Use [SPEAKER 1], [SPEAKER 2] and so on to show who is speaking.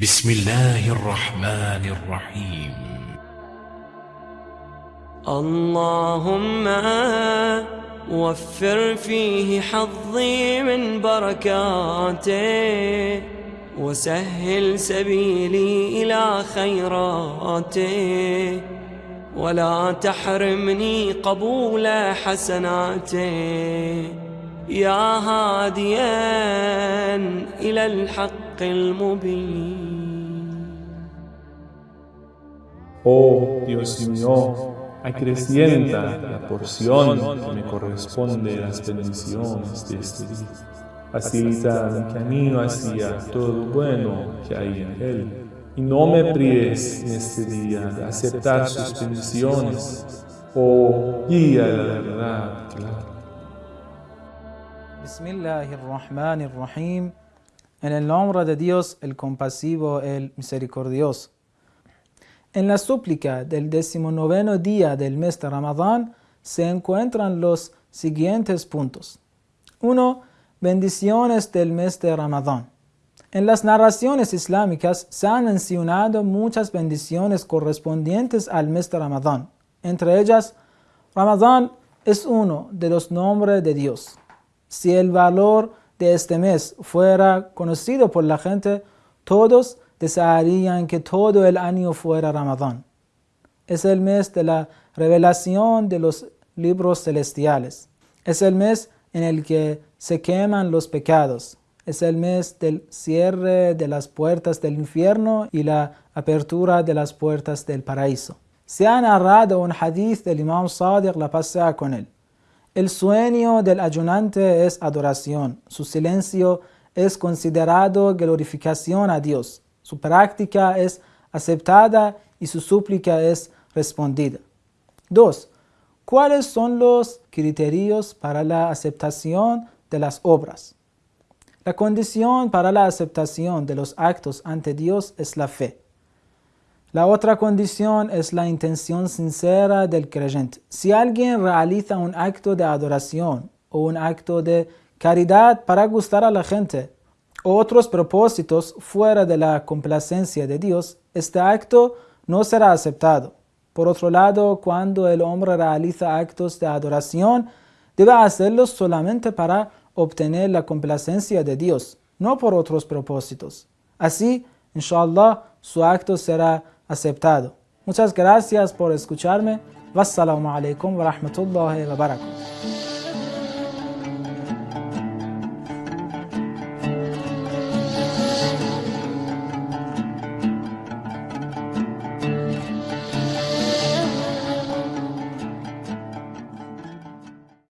[SPEAKER 1] بسم الله الرحمن الرحيم.
[SPEAKER 2] اللهم وفر فيه حظي من بركاته وسهل سبيلي إلى خيراته. ولا تحرمني قبول حسناته. يا هاديا إلى الحق. المبين
[SPEAKER 3] Oh Dios mío, acrecienta la porción que me corresponde de las bendiciones de este día. Facilita mi camino hacia todo lo bueno que hay en él. Y no me prives en este día de aceptar sus bendiciones. Oh, guía la verdad clara.
[SPEAKER 4] Bismillahirrahmanirrahim. en el nombre de Dios, el compasivo, el misericordioso. En la súplica del decimonoveno día del mes de Ramadán se encuentran los siguientes puntos. 1. Bendiciones del mes de Ramadán. En las narraciones islámicas se han mencionado muchas bendiciones correspondientes al mes de Ramadán. Entre ellas, Ramadán es uno de los nombres de Dios. Si el valor de este mes fuera conocido por la gente, todos desearían que todo el año fuera Ramadán. Es el mes de la revelación de los libros celestiales. Es el mes en el que se queman los pecados. Es el mes del cierre de las puertas del infierno y la apertura de las puertas del paraíso. Se ha narrado un hadith del Imam Sadiq, la pasea con él. El sueño del ayunante es adoración. Su silencio es considerado glorificación a Dios. Su práctica es aceptada y su súplica es respondida. 2. ¿Cuáles son los criterios para la aceptación de las obras? La condición para la aceptación de los actos ante Dios es la fe. La otra condición es la intención sincera del creyente. Si alguien realiza un acto de adoración o un acto de caridad para gustar a la gente o otros propósitos fuera de la complacencia de Dios, este acto no será aceptado. Por otro lado, cuando el hombre realiza actos de adoración, debe hacerlos solamente para obtener la complacencia de Dios, no por otros propósitos. Así, inshallah, su acto será aceptado. Muchas gracias por escucharme. Wassalamu alaikum wa rahmatullahi wa barakatuh.